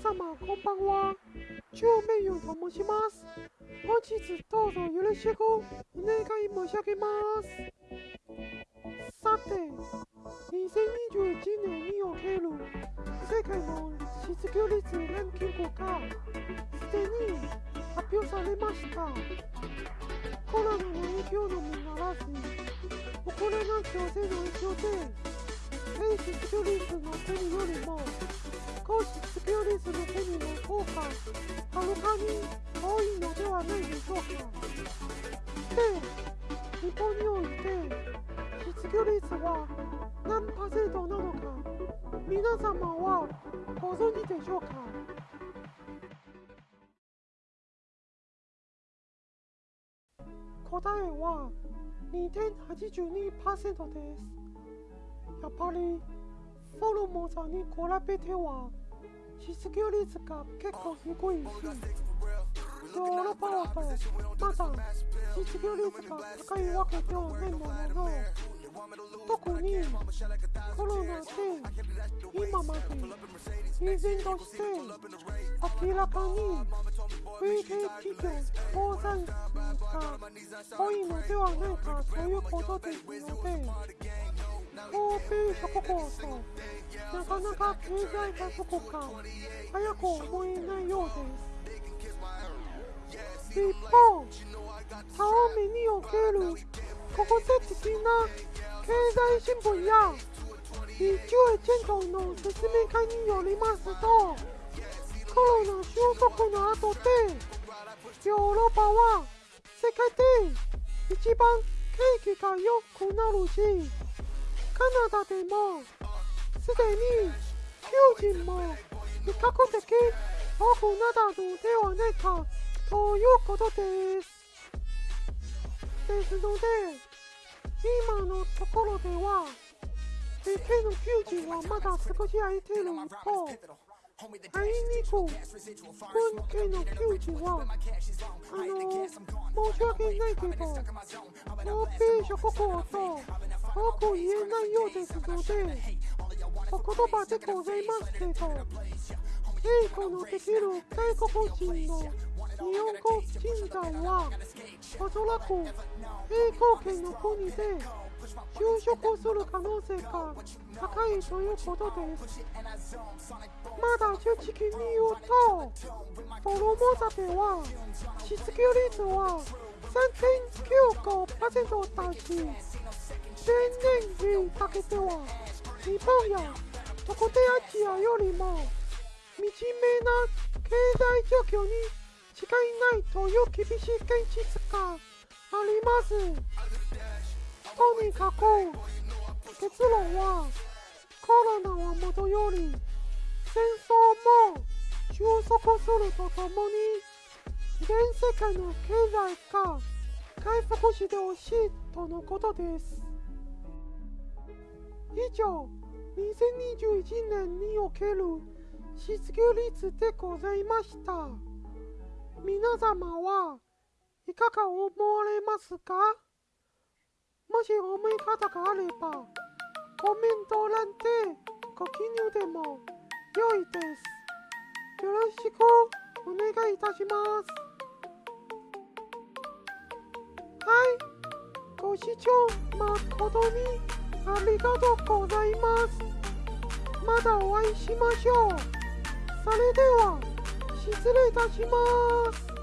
皆様こんばんは。超名誉と申します。本日どうぞよろしくお願い申し上げます。さて2021年における世界の失業率ランキングがすでに発表されました。コロナの影響のみならずウクライナ情勢の影響で低失業率の国よりも高失業率の国の方がはるかに多いのではないでしょうかで日本において失業率は何パーセントなのか皆様はご存知でしょうか？答えは2.82%です。やっぱりフォルモザに比べては失業率が結構低いしヨーロッパだとまだ失業率が高いわけではないものの特にコロナで今まで依然として明らかに累計企業倒産数が多いのではないかということですので欧米諸国となかなか経済がどこか。早く思えないようです。一方タオミにおける国際的な経済新聞や一中チェンの説明会によりますとコロナ収束の後でヨーロッパは世界で一番景気が良くなるしカナダでもすでに求人も比較的多くなったのではないかということです。ですので今のところでは平均の求人はまだ少し空いている一方あいにく本家の求人はあの申し訳ないけど欧米諸国とく言えないようですので、お言葉でございますけど、英語のできる。外国人の日本語人材は、おそらく英語圏の国で就職する。可能性が高いということです。まだ正直に言うと、フォロモザでは失業率は3.95%だし、前年にかけては日本や特定アジアよ。りも惨めな経済状況に違いないという厳しい現実がありますとにかく結論はコロナはもとよ。り戦争も収束するとともに全世界の経済が回復してほしいとのことです以上2021年における失業率でございました。皆様はいかが思われますか？もし思い方があればコメント欄でご記入でも良いです。よろしくお願いいたします。はい。ご視聴誠にありがとうございます。まだお会いしましょう。それでは、失礼いたします。